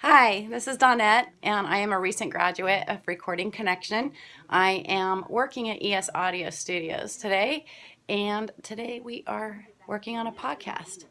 Hi, this is Donette, and I am a recent graduate of Recording Connection. I am working at ES Audio Studios today, and today we are working on a podcast.